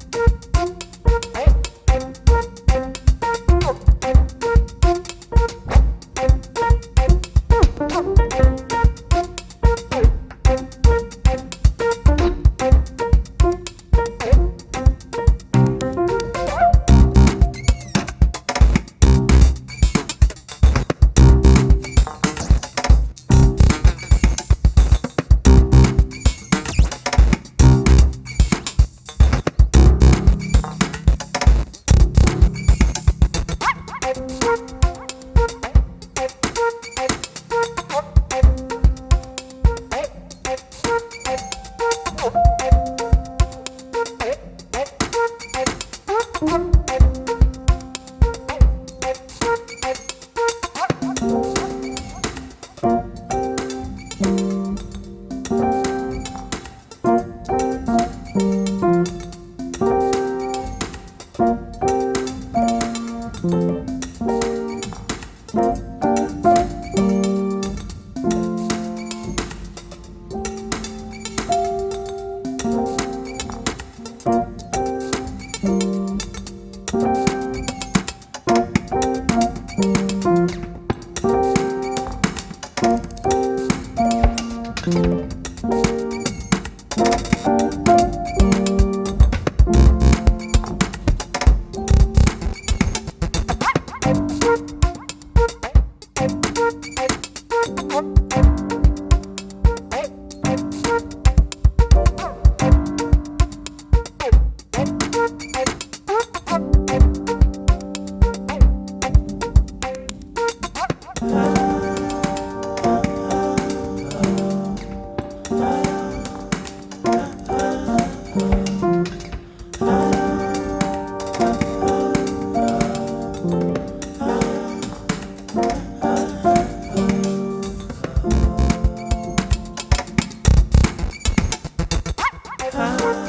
Música Música time.